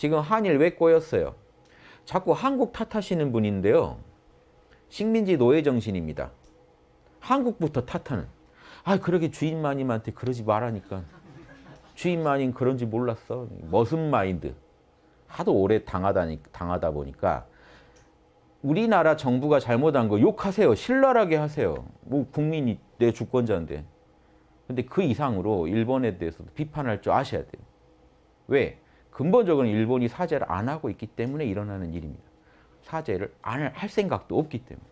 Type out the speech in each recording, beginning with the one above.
지금 한일 왜 꼬였어요? 자꾸 한국 탓하시는 분인데요. 식민지 노예 정신입니다. 한국부터 탓하는. 아 그러게 주인 마님한테 그러지 말라니까. 주인 마님 그런지 몰랐어. 머슴 마인드. 하도 오래 당하다, 당하다 보니까 우리나라 정부가 잘못한 거 욕하세요. 신랄하게 하세요. 뭐 국민이 내 주권자인데. 근데 그 이상으로 일본에 대해서도 비판할 줄 아셔야 돼요. 왜? 근본적으로 일본이 사죄를 안 하고 있기 때문에 일어나는 일입니다. 사죄를 안 할 생각도 없기 때문에.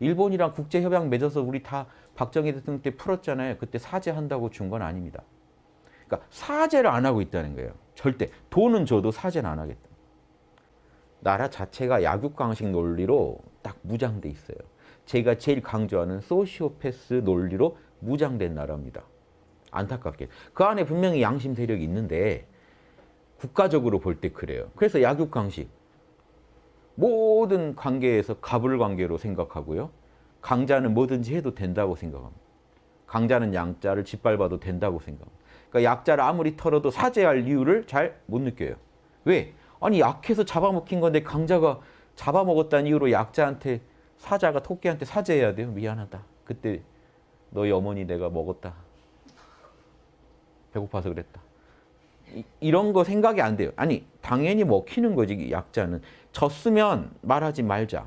일본이랑 국제협약 맺어서 우리 다 박정희 대통령 때 풀었잖아요. 그때 사죄한다고 준 건 아닙니다. 그러니까 사죄를 안 하고 있다는 거예요. 절대. 돈은 줘도 사죄는 안 하겠다. 나라 자체가 약육강식 논리로 딱 무장돼 있어요. 제가 제일 강조하는 소시오패스 논리로 무장된 나라입니다. 안타깝게. 그 안에 분명히 양심 세력이 있는데 국가적으로 볼 때 그래요. 그래서 약육강식. 모든 관계에서 가불관계로 생각하고요. 강자는 뭐든지 해도 된다고 생각합니다. 강자는 양자를 짓밟아도 된다고 생각합니다. 그러니까 약자를 아무리 털어도 사죄할 이유를 잘 못 느껴요. 왜? 아니 약해서 잡아먹힌 건데 강자가 잡아먹었다는 이유로 약자한테 사자가 토끼한테 사죄해야 돼요. 미안하다. 그때 너희 어머니 내가 먹었다. 배고파서 그랬다. 이, 런 거 생각이 안 돼요. 아니 당연히 먹히는 거지 약자는. 졌으면 말하지 말자.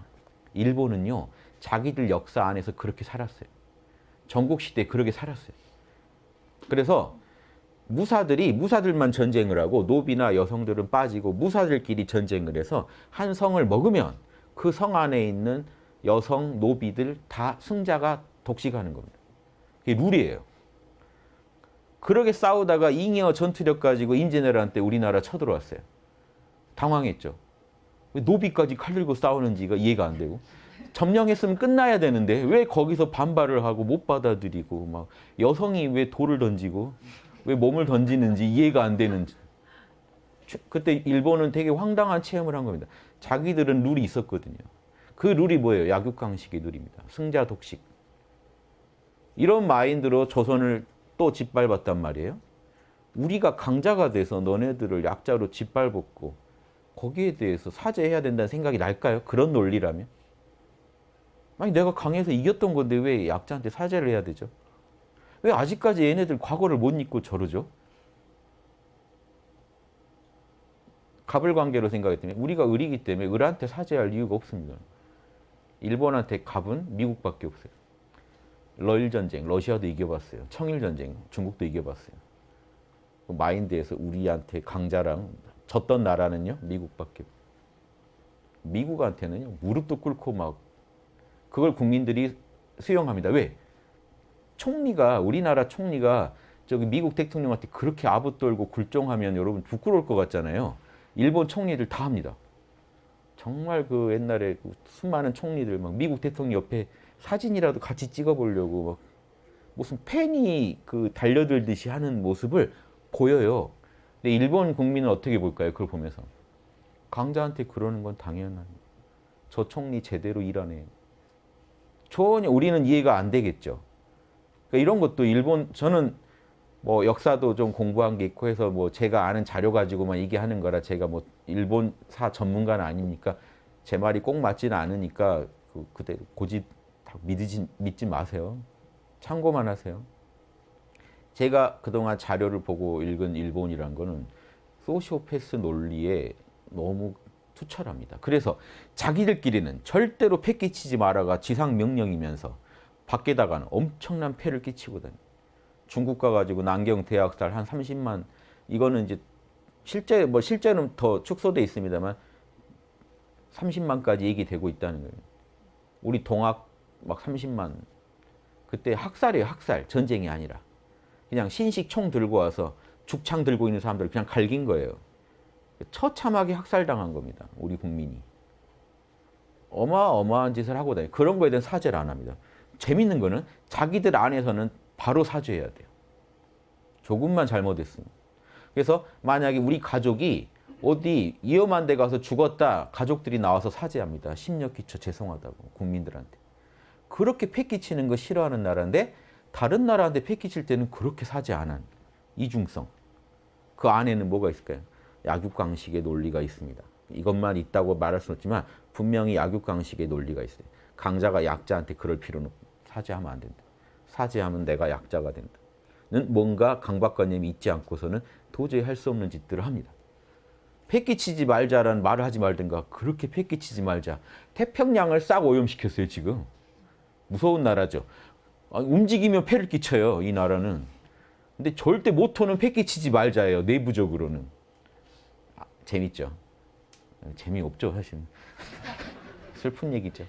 일본은요. 자기들 역사 안에서 그렇게 살았어요. 전국시대에 그렇게 살았어요. 그래서 무사들이 무사들만 전쟁을 하고 노비나 여성들은 빠지고 무사들끼리 전쟁을 해서 한 성을 먹으면 그 성 안에 있는 여성, 노비들 다 승자가 독식하는 겁니다. 그게 룰이에요. 그렇게 싸우다가 잉여 전투력 가지고 임진왜란 때 우리나라 쳐들어왔어요. 당황했죠. 왜 노비까지 칼 들고 싸우는지가 이해가 안 되고 점령했으면 끝나야 되는데 왜 거기서 반발을 하고 못 받아들이고 막 여성이 왜 돌을 던지고 왜 몸을 던지는지 이해가 안 되는지 그때 일본은 되게 황당한 체험을 한 겁니다. 자기들은 룰이 있었거든요. 그 룰이 뭐예요? 약육강식의 룰입니다. 승자 독식. 이런 마인드로 조선을 또 짓밟았단 말이에요. 우리가 강자가 돼서 너네들을 약자로 짓밟았고 거기에 대해서 사죄해야 된다는 생각이 날까요? 그런 논리라면? 아니 내가 강해서 이겼던 건데 왜 약자한테 사죄를 해야 되죠? 왜 아직까지 얘네들 과거를 못 잊고 저러죠? 갑을 관계로 생각했더니 우리가 을이기 때문에 을한테 사죄할 이유가 없습니다. 일본한테 갑은 미국밖에 없어요. 러일 전쟁, 러시아도 이겨봤어요. 청일 전쟁, 중국도 이겨봤어요. 그 마인드에서 우리한테 강자랑 졌던 나라는요, 미국밖에. 미국한테는요, 무릎도 꿇고 막 그걸 국민들이 수용합니다. 왜? 총리가 우리나라 총리가 저기 미국 대통령한테 그렇게 아부 떨고 굴종하면 여러분 부끄러울 것 같잖아요. 일본 총리들 다 합니다. 정말 그 옛날에 그 수많은 총리들 막 미국 대통령 옆에 사진이라도 같이 찍어보려고 막 무슨 팬이 그 달려들듯이 하는 모습을 보여요. 근데 일본 국민은 어떻게 볼까요? 그걸 보면서. 강자한테 그러는 건 당연한. 저 총리 제대로 일하네. 전혀 우리는 이해가 안 되겠죠. 그러니까 이런 것도 일본 저는 뭐 역사도 좀 공부한 게 있고 해서 뭐 제가 아는 자료 가지고만 얘기하는 거라 제가 뭐 일본사 전문가는 아니니까 제 말이 꼭 맞지는 않으니까 그 그대 고집 믿지 믿지 마세요. 참고만 하세요. 제가 그동안 자료를 보고 읽은 일본이란 거는 소시오패스 논리에 너무 투철합니다. 그래서 자기들끼리는 절대로 패 끼치지 마라가 지상 명령이면서 밖에다가는 엄청난 끼치고 다니 중국 가가지고 난경 대학살 한 30만 이거는 이제 실제 뭐 실제는 더 축소돼 있습니다만 30만까지 얘기되고 있다는 거예요. 우리 동학 막 30만 그때 학살이에요 학살 전쟁이 아니라 그냥 신식 총 들고 와서 죽창 들고 있는 사람들 그냥 갈긴 거예요. 처참하게 학살당한 겁니다. 우리 국민이. 어마어마한 짓을 하고 다니 그런 거에 대한 사죄를 안 합니다. 재밌는 거는 자기들 안에서는 바로 사죄해야 돼요. 조금만 잘못했으면. 그래서 만약에 우리 가족이 어디 위험한 데 가서 죽었다 가족들이 나와서 사죄합니다. 심력 기초 죄송하다고 국민들한테. 그렇게 패끼치는 거 싫어하는 나라인데 다른 나라한테 패끼칠 때는 그렇게 안한 이중성. 그 안에는 뭐가 있을까요? 약육강식의 논리가 있습니다. 이것만 있다고 말할 수는 없지만 분명히 약육강식의 논리가 있어요. 강자가 약자한테 그럴 필요는 없- 사죄하면 안 된다. 사죄하면 내가 약자가 된다. 는 뭔가 강박관념이 있지 않고서는 도저히 할 수 없는 짓들을 합니다. 패기치지 말자라는 말을 하지 말든가 그렇게 패기치지 말자. 태평양을 싹 오염시켰어요 지금. 무서운 나라죠. 아, 움직이면 패를 끼쳐요 이 나라는. 근데 절대 모토는 패기치지 말자예요 내부적으로는. 아, 재밌죠. 재미없죠 사실. 슬픈 얘기죠.